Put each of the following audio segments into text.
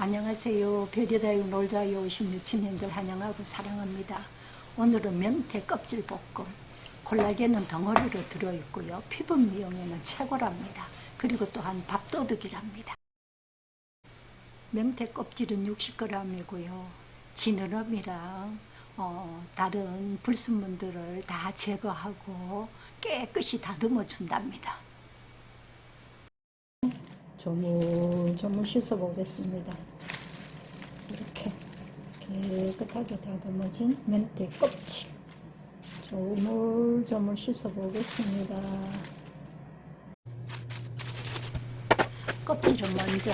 안녕하세요. 별여다육 놀자에 오신 유치님들 환영하고 사랑합니다. 오늘은 명태 껍질 볶음. 콜라겐은 덩어리로 들어있고요. 피부 미용에는 최고랍니다. 그리고 또한 밥도둑이랍니다. 명태 껍질은 60g이고요. 지느러미랑 어, 다른 불순물들을 다 제거하고 깨끗이 다듬어 준답니다. 조물조물 씻어 보겠습니다. 이렇게 깨끗하게 다듬어진 멘태 껍질 조물조물 씻어 보겠습니다. 껍질은 먼저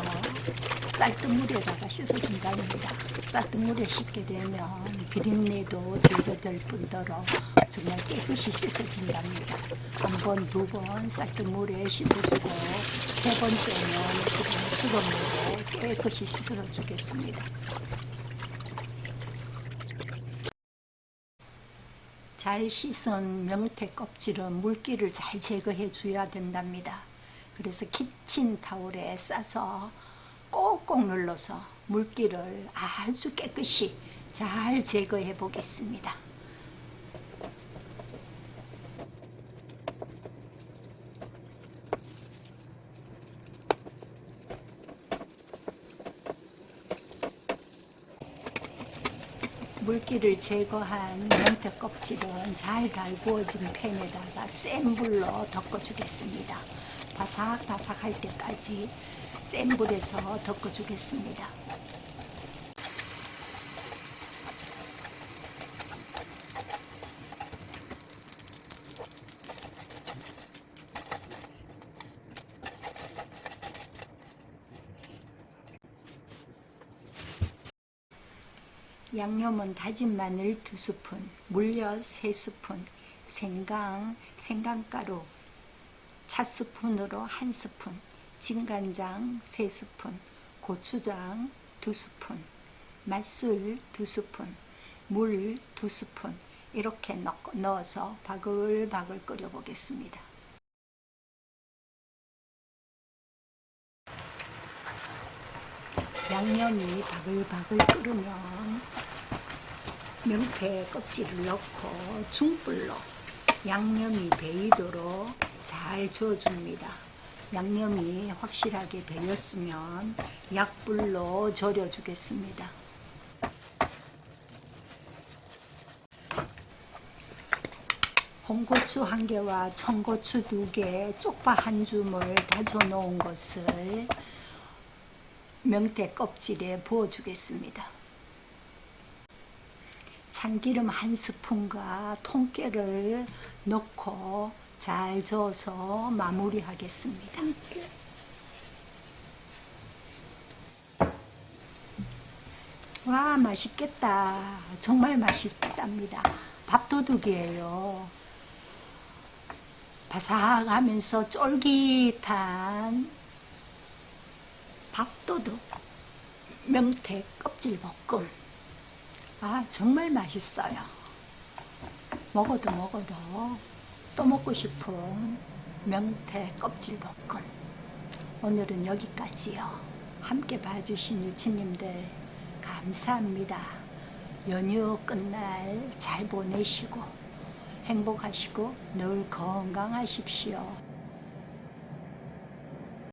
쌀뜨물에다가 씻어준답니다. 쌀뜨물에 씻게 되면 비린내도 제거될 뿐더러 정말 깨끗이 씻어진답니다. 한 번, 두 번 쌀뜨물에 씻어주고 세 번째는 그냥 수돗물에 깨끗이 씻어 주겠습니다. 잘 씻은 명태 껍질은 물기를 잘 제거해 줘야 된답니다. 그래서 키친타올에 싸서 꼭꼭 눌러서 물기를 아주 깨끗이 잘 제거해 보겠습니다. 물기를 제거한 명태 껍질은 잘 달구어진 팬에다가 센 불로 덮어주겠습니다. 바삭바삭할 때까지 센 불에서 덮어주겠습니다. 양념은 다진 마늘 2스푼, 물엿 3스푼, 생강, 생강가루 차스푼으로 1스푼, 진간장 3스푼, 고추장 2스푼, 맛술 2스푼, 물 2스푼 이렇게 넣어서 바글바글 끓여 보겠습니다. 양념이 바글바글 끓으면 명태 껍질을 넣고 중불로 양념이 배이도록 잘 저어줍니다. 양념이 확실하게 배였으면 약불로 절여주겠습니다. 홍고추 한 개와 청고추 두 개, 쪽파 한 줌을 다져 놓은 것을 명태 껍질에 부어주겠습니다. 참기름 한 스푼과 통깨를 넣고 잘 저어서 마무리하겠습니다. 와 맛있겠다. 정말 맛있답니다. 밥도둑이에요. 바삭하면서 쫄깃한 밥도둑 명태 껍질 볶음 아 정말 맛있어요. 먹어도 먹어도 또 먹고 싶은 명태 껍질 볶음. 오늘은 여기까지요. 함께 봐주신 유치님들 감사합니다. 연휴 끝날 잘 보내시고 행복하시고 늘 건강하십시오